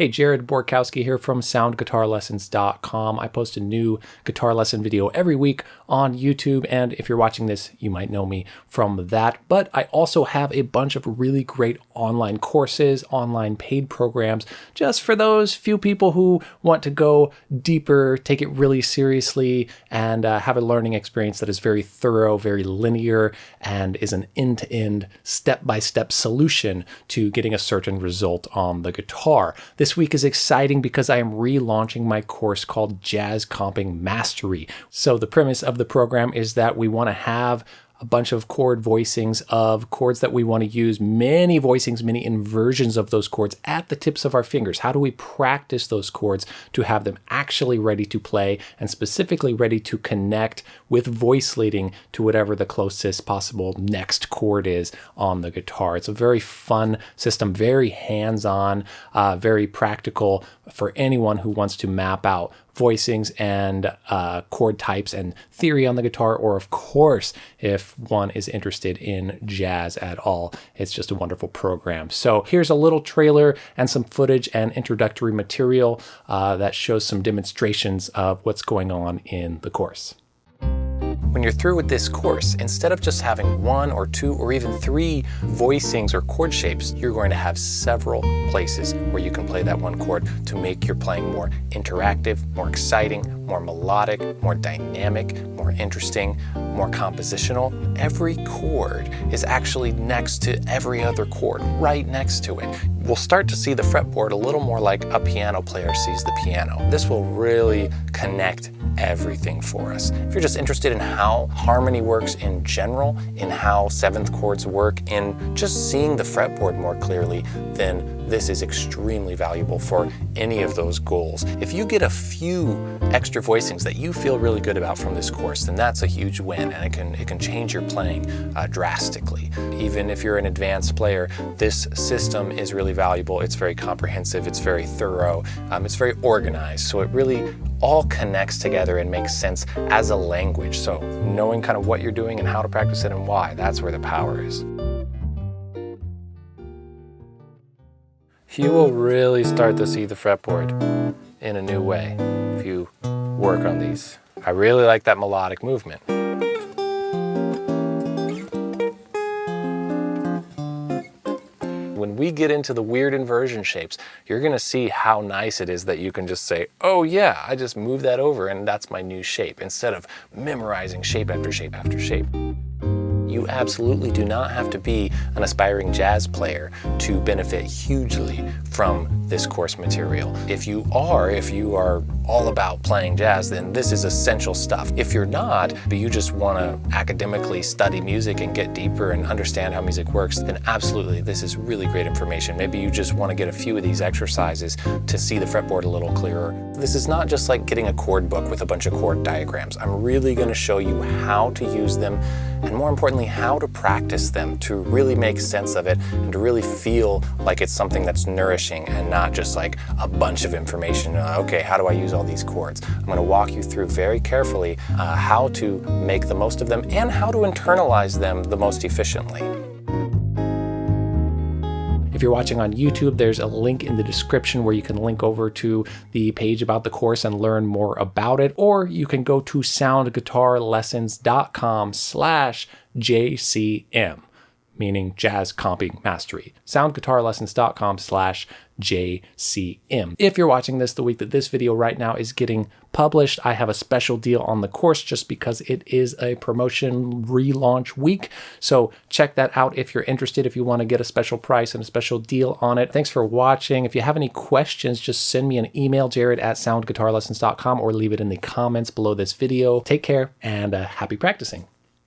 Hey, Jared Borkowski here from soundguitarlessons.com. I post a new guitar lesson video every week on YouTube, and if you're watching this, you might know me from that. But I also have a bunch of really great online courses, online paid programs, just for those few people who want to go deeper, take it really seriously, and uh, have a learning experience that is very thorough, very linear, and is an end-to-end, step-by-step solution to getting a certain result on the guitar. This this week is exciting because I am relaunching my course called Jazz Comping Mastery. So the premise of the program is that we want to have a bunch of chord voicings of chords that we want to use, many voicings, many inversions of those chords at the tips of our fingers. How do we practice those chords to have them actually ready to play and specifically ready to connect with voice leading to whatever the closest possible next chord is on the guitar. It's a very fun system, very hands-on, uh, very practical for anyone who wants to map out voicings and uh, chord types and theory on the guitar, or of course, if one is interested in jazz at all, it's just a wonderful program. So here's a little trailer and some footage and introductory material uh, that shows some demonstrations of what's going on in the course. When you're through with this course, instead of just having one or two or even three voicings or chord shapes, you're going to have several places where you can play that one chord to make your playing more interactive, more exciting, more melodic, more dynamic, more interesting, more compositional. Every chord is actually next to every other chord, right next to it. We'll start to see the fretboard a little more like a piano player sees the piano. This will really connect everything for us. If you're just interested in how harmony works in general, in how seventh chords work, in just seeing the fretboard more clearly, then this is extremely valuable for any of those goals. If you get a few extra voicings that you feel really good about from this course, then that's a huge win and it can, it can change your playing uh, drastically. Even if you're an advanced player, this system is really valuable. It's very comprehensive, it's very thorough, um, it's very organized. So it really all connects together and makes sense as a language. So knowing kind of what you're doing and how to practice it and why, that's where the power is. You will really start to see the fretboard in a new way if you work on these. I really like that melodic movement. when we get into the weird inversion shapes, you're gonna see how nice it is that you can just say, oh yeah, I just move that over and that's my new shape, instead of memorizing shape after shape after shape. You absolutely do not have to be an aspiring jazz player to benefit hugely from this course material. If you are, if you are all about playing jazz, then this is essential stuff. If you're not, but you just want to academically study music and get deeper and understand how music works, then absolutely this is really great information. Maybe you just want to get a few of these exercises to see the fretboard a little clearer. This is not just like getting a chord book with a bunch of chord diagrams. I'm really going to show you how to use them and more importantly, how to practice them to really make sense of it and to really feel like it's something that's nourishing and not just like a bunch of information. Uh, okay, how do I use all these chords? I'm going to walk you through very carefully uh, how to make the most of them and how to internalize them the most efficiently. If you're watching on YouTube, there's a link in the description where you can link over to the page about the course and learn more about it, or you can go to soundguitarlessons.com slash JCM meaning Jazz Comping Mastery. Soundguitarlessons.com slash JCM. If you're watching this the week that this video right now is getting published, I have a special deal on the course just because it is a promotion relaunch week. So check that out if you're interested, if you want to get a special price and a special deal on it. Thanks for watching. If you have any questions, just send me an email, jared at soundguitarlessons.com or leave it in the comments below this video. Take care and uh, happy practicing.